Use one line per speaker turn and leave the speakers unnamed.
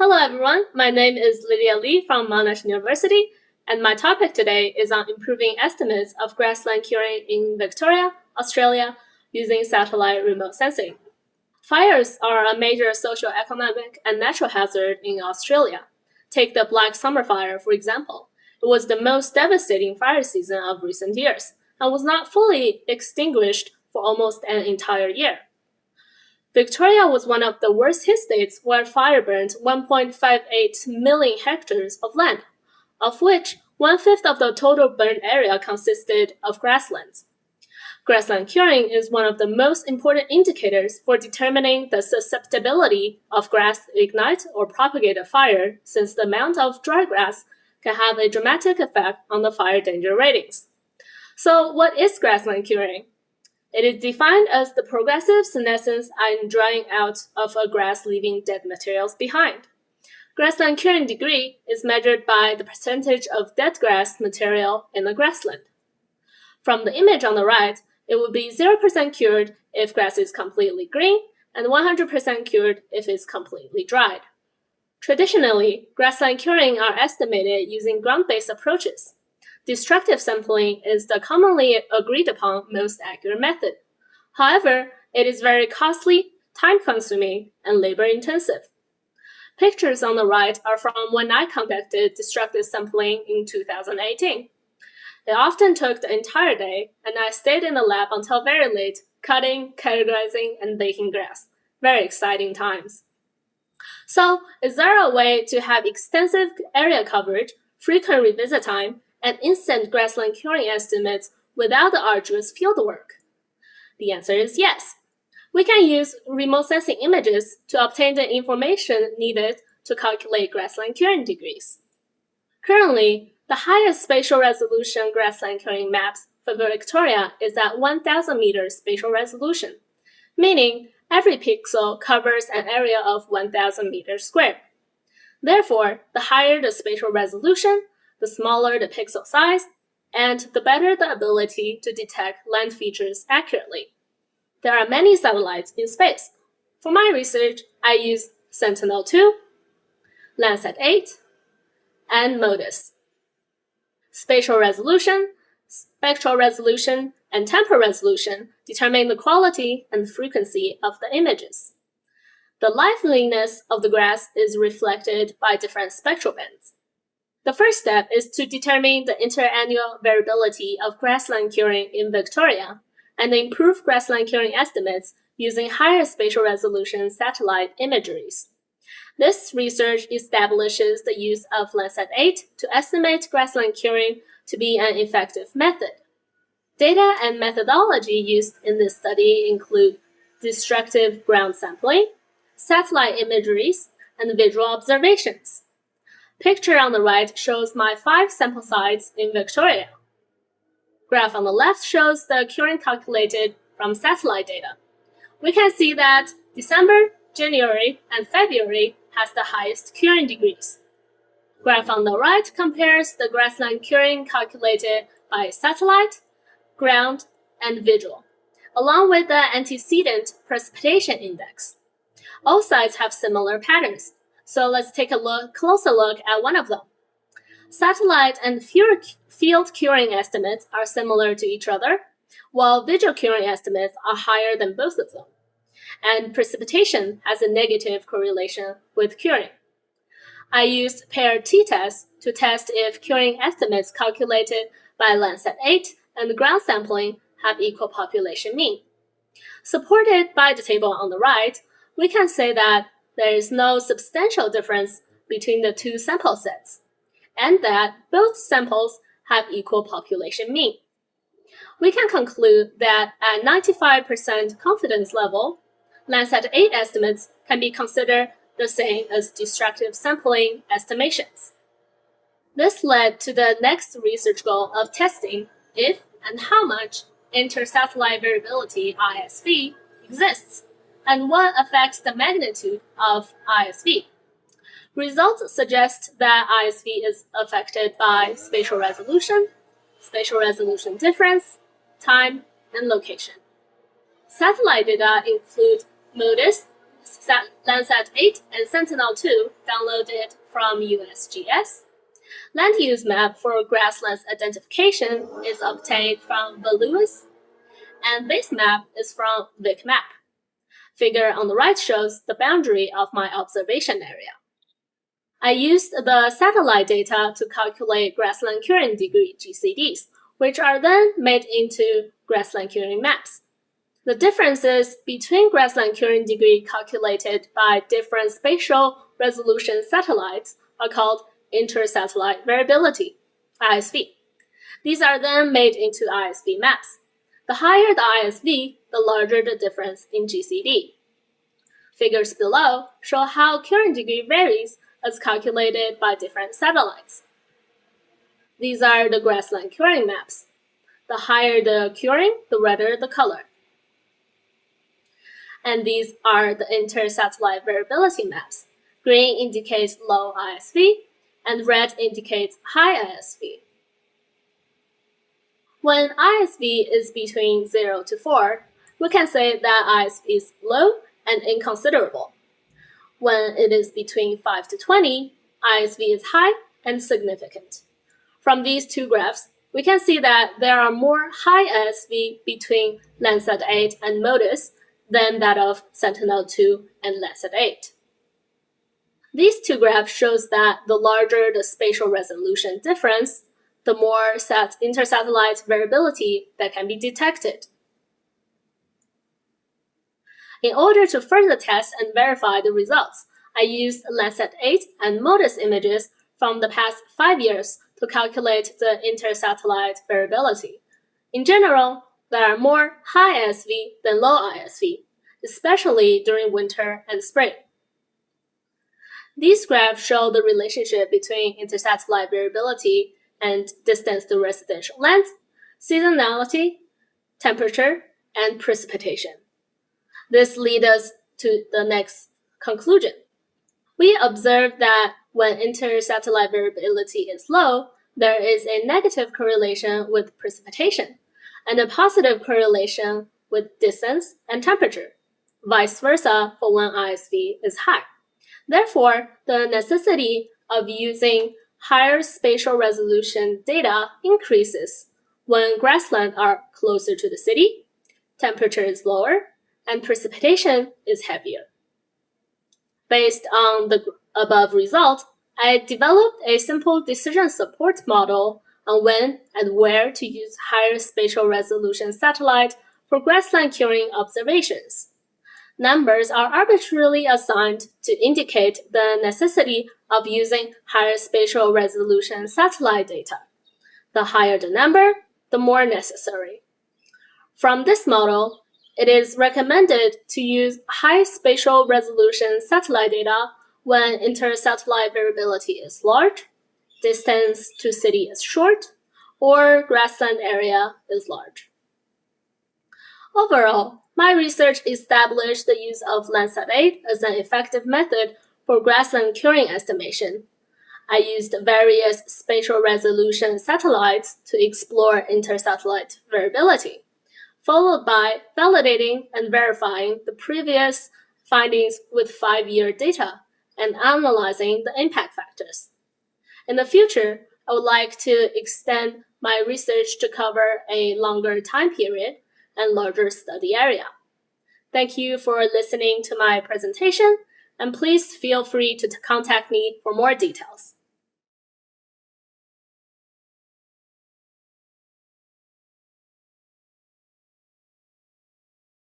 Hello everyone, my name is Lydia Lee from Monash University, and my topic today is on improving estimates of grassland curing in Victoria, Australia, using satellite remote sensing. Fires are a major social, economic, and natural hazard in Australia. Take the Black Summer Fire, for example. It was the most devastating fire season of recent years, and was not fully extinguished for almost an entire year. Victoria was one of the worst hit states where fire burned 1.58 million hectares of land, of which one-fifth of the total burned area consisted of grasslands. Grassland curing is one of the most important indicators for determining the susceptibility of grass to ignite or propagate a fire since the amount of dry grass can have a dramatic effect on the fire danger ratings. So what is grassland curing? It is defined as the progressive senescence and drying out of a grass leaving dead materials behind. Grassland curing degree is measured by the percentage of dead grass material in the grassland. From the image on the right, it would be 0% cured if grass is completely green and 100% cured if it's completely dried. Traditionally, grassland curing are estimated using ground-based approaches. Destructive sampling is the commonly agreed upon most accurate method. However, it is very costly, time-consuming, and labor-intensive. Pictures on the right are from when I conducted destructive sampling in 2018. It often took the entire day, and I stayed in the lab until very late, cutting, categorizing, and baking grass. Very exciting times. So, is there a way to have extensive area coverage, frequent revisit time, and instant grassland curing estimates without the arduous fieldwork? The answer is yes. We can use remote sensing images to obtain the information needed to calculate grassland curing degrees. Currently, the highest spatial resolution grassland curing maps for Victoria is at 1000 meters spatial resolution, meaning every pixel covers an area of 1000 meters squared. Therefore, the higher the spatial resolution, the smaller the pixel size, and the better the ability to detect land features accurately. There are many satellites in space. For my research, I use Sentinel-2, Landsat 8, and MODIS. Spatial resolution, spectral resolution, and temporal resolution determine the quality and frequency of the images. The liveliness of the grass is reflected by different spectral bands. The first step is to determine the interannual variability of grassland curing in Victoria and improve grassland curing estimates using higher spatial resolution satellite imageries. This research establishes the use of Landsat 8 to estimate grassland curing to be an effective method. Data and methodology used in this study include destructive ground sampling, satellite imageries, and visual observations. Picture on the right shows my five sample sites in Victoria. Graph on the left shows the curing calculated from satellite data. We can see that December, January, and February has the highest curing degrees. Graph on the right compares the grassland curing calculated by satellite, ground, and visual, along with the antecedent precipitation index. All sites have similar patterns, so let's take a look, closer look at one of them. Satellite and field curing estimates are similar to each other, while visual curing estimates are higher than both of them. And precipitation has a negative correlation with curing. I used pair t-test to test if curing estimates calculated by Landsat 8 and ground sampling have equal population mean. Supported by the table on the right, we can say that there is no substantial difference between the two sample sets, and that both samples have equal population mean. We can conclude that at 95% confidence level, Landsat 8 estimates can be considered the same as destructive sampling estimations. This led to the next research goal of testing if and how much inter-satellite variability ISV exists and what affects the magnitude of ISV. Results suggest that ISV is affected by spatial resolution, spatial resolution difference, time, and location. Satellite data include MODIS, Landsat 8 and Sentinel-2 downloaded from USGS. Land use map for grasslands identification is obtained from VLUIS, and base map is from VicMap. Figure on the right shows the boundary of my observation area. I used the satellite data to calculate grassland curing degree GCDs, which are then made into grassland curing maps. The differences between grassland curing degree calculated by different spatial resolution satellites are called intersatellite variability, ISV. These are then made into ISV maps. The higher the ISV, the larger the difference in GCD. Figures below show how curing degree varies as calculated by different satellites. These are the grassland curing maps. The higher the curing, the redder the color. And these are the inter-satellite variability maps. Green indicates low ISV, and red indicates high ISV. When ISV is between 0 to 4, we can say that ISV is low and inconsiderable. When it is between 5 to 20, ISV is high and significant. From these two graphs, we can see that there are more high ISV between Landsat 8 and MODIS than that of Sentinel-2 and Landsat 8. These two graphs shows that the larger the spatial resolution difference, the more sat intersatellite variability that can be detected. In order to further test and verify the results, I used Landsat 8 and MODIS images from the past five years to calculate the intersatellite variability. In general, there are more high ISV than low ISV, especially during winter and spring. These graphs show the relationship between intersatellite variability and distance to residential land, seasonality, temperature, and precipitation. This leads us to the next conclusion. We observe that when intersatellite variability is low, there is a negative correlation with precipitation and a positive correlation with distance and temperature, vice versa for when ISV is high. Therefore, the necessity of using higher spatial resolution data increases when grasslands are closer to the city, temperature is lower, and precipitation is heavier. Based on the above result, I developed a simple decision support model on when and where to use higher spatial resolution satellite for grassland curing observations. Numbers are arbitrarily assigned to indicate the necessity of using higher spatial resolution satellite data. The higher the number, the more necessary. From this model, it is recommended to use high spatial resolution satellite data when inter-satellite variability is large, distance to city is short, or grassland area is large. Overall, my research established the use of Landsat 8 as an effective method for grassland curing estimation. I used various spatial resolution satellites to explore inter-satellite variability followed by validating and verifying the previous findings with five-year data and analyzing the impact factors. In the future, I would like to extend my research to cover a longer time period and larger study area. Thank you for listening to my presentation, and please feel free to contact me for more details.